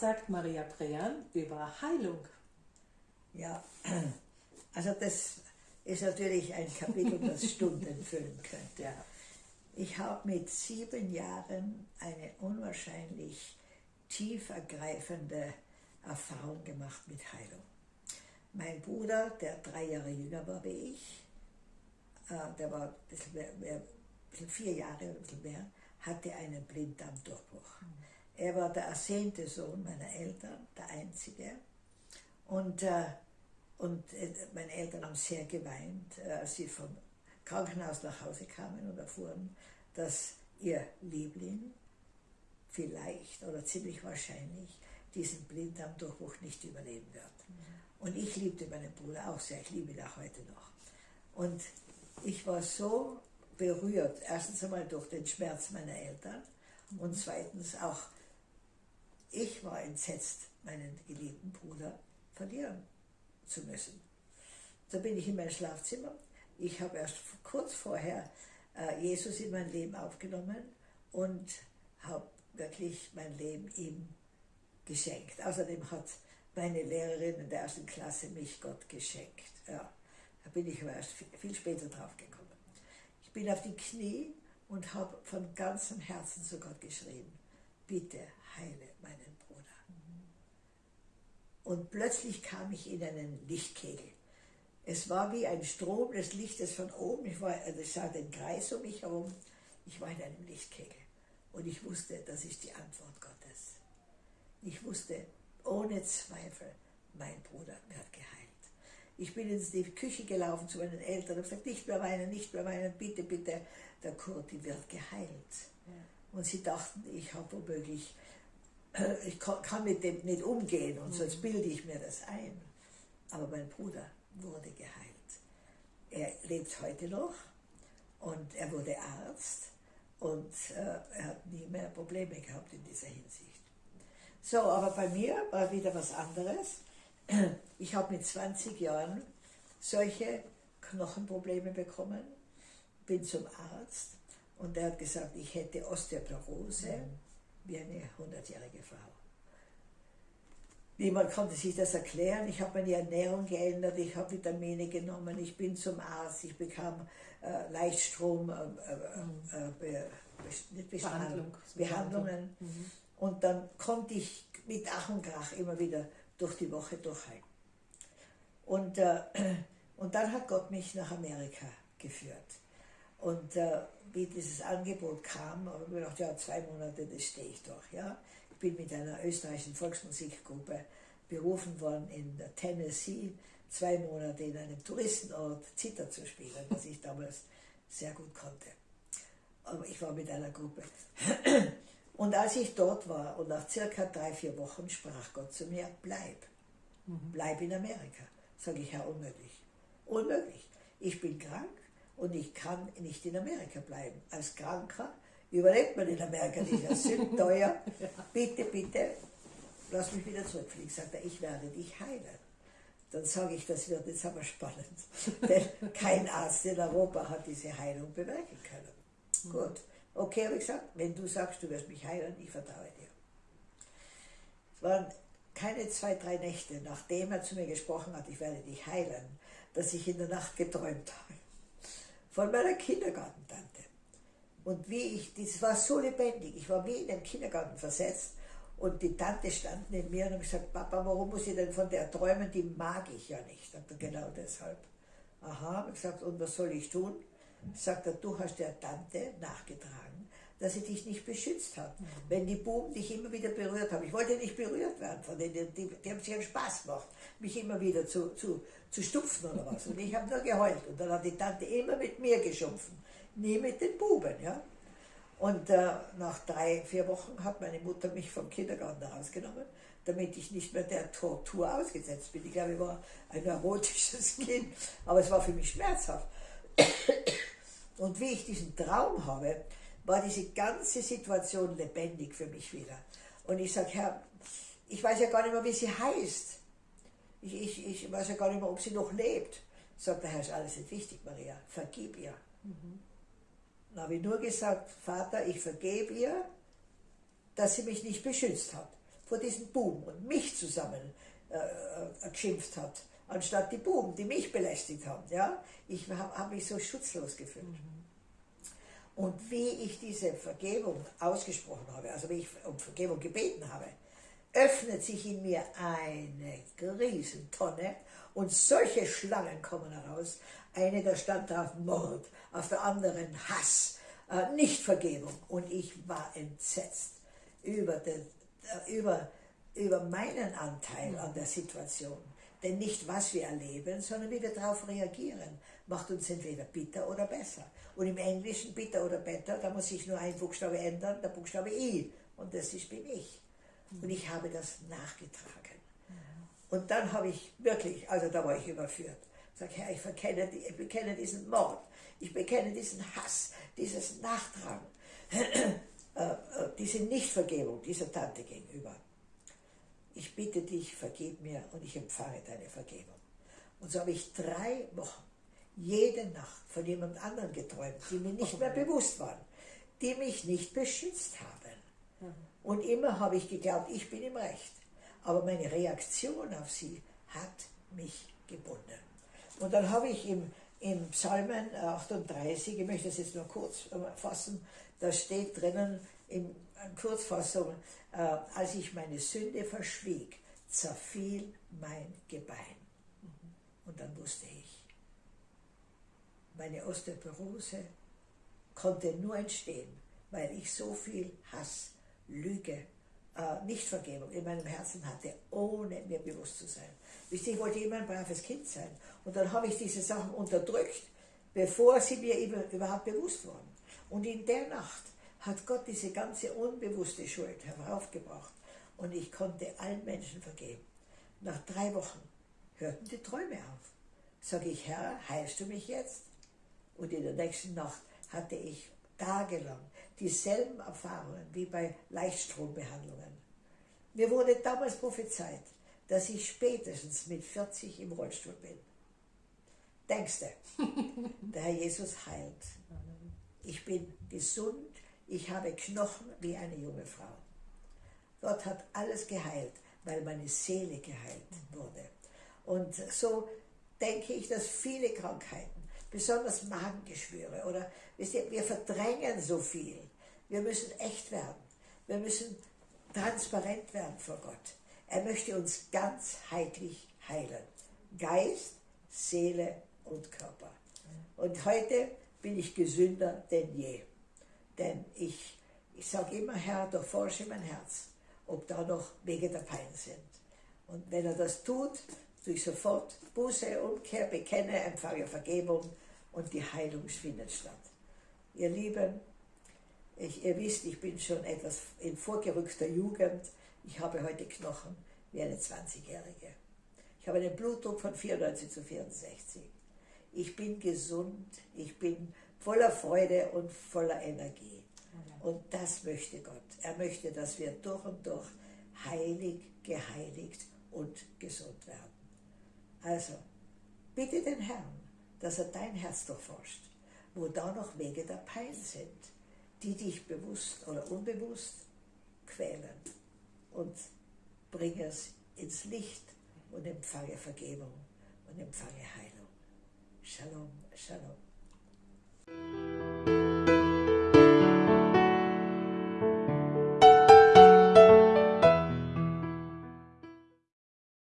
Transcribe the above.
Was sagt Maria Brean über Heilung? Ja, also das ist natürlich ein Kapitel, das Stunden füllen könnte. Ja. Ich habe mit sieben Jahren eine unwahrscheinlich tief ergreifende Erfahrung gemacht mit Heilung. Mein Bruder, der drei Jahre jünger war wie ich, äh, der war ein bisschen, mehr, mehr, ein bisschen vier Jahre oder ein bisschen mehr, hatte einen Blinddarmdurchbruch. Mhm. Er war der ersehnte Sohn meiner Eltern, der einzige. Und, äh, und äh, meine Eltern haben sehr geweint, äh, als sie vom Krankenhaus nach Hause kamen und erfuhren, dass ihr Liebling vielleicht oder ziemlich wahrscheinlich diesen Blinddarmdurchbruch nicht überleben wird. Mhm. Und ich liebte meinen Bruder auch sehr, ich liebe ihn auch heute noch. Und ich war so berührt, erstens einmal durch den Schmerz meiner Eltern mhm. und zweitens auch, ich war entsetzt, meinen geliebten Bruder verlieren zu müssen. Da bin ich in mein Schlafzimmer. Ich habe erst kurz vorher äh, Jesus in mein Leben aufgenommen und habe wirklich mein Leben ihm geschenkt. Außerdem hat meine Lehrerin in der ersten Klasse mich Gott geschenkt. Ja, da bin ich aber erst viel später drauf gekommen. Ich bin auf die Knie und habe von ganzem Herzen zu Gott geschrien, bitte heile meinen Bruder. Und plötzlich kam ich in einen Lichtkegel. Es war wie ein Strom des Lichtes von oben. Ich, war, also ich sah den Kreis um mich herum. Ich war in einem Lichtkegel. Und ich wusste, das ist die Antwort Gottes. Ich wusste ohne Zweifel, mein Bruder wird geheilt. Ich bin in die Küche gelaufen zu meinen Eltern und gesagt, nicht mehr weinen, nicht mehr weinen, bitte, bitte, der Kurti wird geheilt. Ja. Und sie dachten, ich habe womöglich, ich kann mit dem nicht umgehen und mhm. sonst bilde ich mir das ein. Aber mein Bruder wurde geheilt. Er lebt heute noch und er wurde Arzt und äh, er hat nie mehr Probleme gehabt in dieser Hinsicht. So, aber bei mir war wieder was anderes. Ich habe mit 20 Jahren solche Knochenprobleme bekommen, bin zum Arzt und er hat gesagt, ich hätte Osteoporose mhm. Wie eine 100-jährige Frau. Niemand konnte sich das erklären. Ich habe meine Ernährung geändert, ich habe Vitamine genommen, ich bin zum Arzt, ich bekam äh, Leichtstrom, äh, äh, äh Be Behandlung, Behandlungen. Mhm. Und dann konnte ich mit Ach und Krach immer wieder durch die Woche durchhalten. Und, äh, und dann hat Gott mich nach Amerika geführt. Und äh, wie dieses Angebot kam, habe ich mir gedacht, ja, zwei Monate, das stehe ich durch. Ja? Ich bin mit einer österreichischen Volksmusikgruppe berufen worden in Tennessee, zwei Monate in einem Touristenort Zither zu spielen, was ich damals sehr gut konnte. Aber ich war mit einer Gruppe. Und als ich dort war und nach circa drei, vier Wochen sprach Gott zu mir, bleib, mhm. bleib in Amerika. Sage ich, Herr, unmöglich. Unmöglich. Ich bin krank und ich kann nicht in Amerika bleiben. Als Kranker überlebt man in Amerika nicht. Das ist teuer. Bitte, bitte, lass mich wieder zurückfliegen. Sagt er, ich werde dich heilen. Dann sage ich, das wird jetzt aber spannend. Denn kein Arzt in Europa hat diese Heilung bewirken können. Mhm. Gut. Okay, habe ich gesagt, wenn du sagst, du wirst mich heilen, ich vertraue dir. Es waren keine zwei, drei Nächte, nachdem er zu mir gesprochen hat, ich werde dich heilen, dass ich in der Nacht geträumt habe. Von meiner Kindergartentante. Und wie ich, das war so lebendig, ich war wie in den Kindergarten versetzt und die Tante stand neben mir und hat gesagt, Papa, warum muss ich denn von der träumen, die mag ich ja nicht. Und genau deshalb. Aha, habe gesagt, und was soll ich tun? sagt er, du hast der Tante nachgetragen, dass sie dich nicht beschützt hat. Mhm. Wenn die Buben dich immer wieder berührt haben, ich wollte nicht berührt werden von denen, die, die haben sich einen Spaß gemacht, mich immer wieder zu, zu, zu stupfen oder was. Und ich habe nur geheult. Und dann hat die Tante immer mit mir geschumpfen, nie mit den Buben. Ja? Und äh, nach drei, vier Wochen hat meine Mutter mich vom Kindergarten rausgenommen, damit ich nicht mehr der Tortur ausgesetzt bin. Ich glaube, ich war ein neurotisches Kind, aber es war für mich schmerzhaft. Und wie ich diesen Traum habe, war diese ganze Situation lebendig für mich wieder. Und ich sage, Herr, ich weiß ja gar nicht mehr, wie sie heißt. Ich, ich, ich weiß ja gar nicht mehr, ob sie noch lebt. Sagt der Herr, ist alles nicht wichtig, Maria. Vergib ihr. Mhm. Dann habe ich nur gesagt, Vater, ich vergebe ihr, dass sie mich nicht beschützt hat. vor diesen Buben und mich zusammen äh, äh, geschimpft hat, anstatt die Buben, die mich belästigt haben. Ja? Ich habe hab mich so schutzlos gefühlt. Mhm. Und wie ich diese Vergebung ausgesprochen habe, also wie ich um Vergebung gebeten habe, öffnet sich in mir eine Riesentonne und solche Schlangen kommen heraus. Eine, da stand drauf Mord, auf der anderen Hass, äh, Nichtvergebung. Und ich war entsetzt über, den, äh, über, über meinen Anteil an der Situation. Denn nicht, was wir erleben, sondern wie wir darauf reagieren, macht uns entweder bitter oder besser. Und im Englischen bitter oder better, da muss ich nur ein Buchstabe ändern, der Buchstabe I. Und das ist bin ich. Und ich habe das nachgetragen. Und dann habe ich wirklich, also da war ich überführt. Sag Herr, ich, verkenne, ich bekenne diesen Mord, ich bekenne diesen Hass, dieses Nachtragen, äh, äh, diese Nichtvergebung dieser Tante gegenüber. Ich bitte dich, vergib mir und ich empfange deine Vergebung. Und so habe ich drei Wochen jede Nacht von jemand anderem geträumt, die mir nicht mehr bewusst waren, die mich nicht beschützt haben. Und immer habe ich geglaubt, ich bin im Recht. Aber meine Reaktion auf sie hat mich gebunden. Und dann habe ich im, im Psalmen 38, ich möchte das jetzt nur kurz fassen, da steht drinnen in Kurzfassung, äh, als ich meine Sünde verschwieg, zerfiel mein Gebein. Und dann wusste ich, meine Osteoporose konnte nur entstehen, weil ich so viel Hass, Lüge, äh, Nichtvergebung in meinem Herzen hatte, ohne mir bewusst zu sein. Wisst ihr, ich wollte immer ein braves Kind sein. Und dann habe ich diese Sachen unterdrückt, bevor sie mir überhaupt bewusst wurden. Und in der Nacht hat Gott diese ganze unbewusste Schuld heraufgebracht. Und ich konnte allen Menschen vergeben. Nach drei Wochen hörten die Träume auf. Sage ich, Herr, heilst du mich jetzt? Und in der nächsten Nacht hatte ich tagelang dieselben Erfahrungen wie bei Leichtstrombehandlungen. Mir wurde damals prophezeit, dass ich spätestens mit 40 im Rollstuhl bin. Denkst du, der Herr Jesus heilt. Ich bin gesund, ich habe Knochen wie eine junge Frau. Gott hat alles geheilt, weil meine Seele geheilt wurde. Und so denke ich, dass viele Krankheiten besonders Magengeschwüre oder wir verdrängen so viel. Wir müssen echt werden. Wir müssen transparent werden vor Gott. Er möchte uns ganzheitlich heilen. Geist, Seele und Körper. Und heute bin ich gesünder denn je. Denn ich, ich sage immer, Herr, durchforsche mein Herz, ob da noch Wege der Pein sind. Und wenn er das tut, durch sofort Buße, Umkehr, bekenne, empfange Vergebung und die Heilung findet statt. Ihr Lieben, ich, ihr wisst, ich bin schon etwas in vorgerückter Jugend. Ich habe heute Knochen wie eine 20-Jährige. Ich habe einen Blutdruck von 94 zu 64. Ich bin gesund, ich bin voller Freude und voller Energie. Und das möchte Gott. Er möchte, dass wir durch und durch heilig, geheiligt und gesund werden. Also, bitte den Herrn, dass er dein Herz durchforscht, wo da noch Wege der Pein sind, die dich bewusst oder unbewusst quälen. Und bring es ins Licht und empfange Vergebung und empfange Heilung. Shalom, Shalom. Thank you.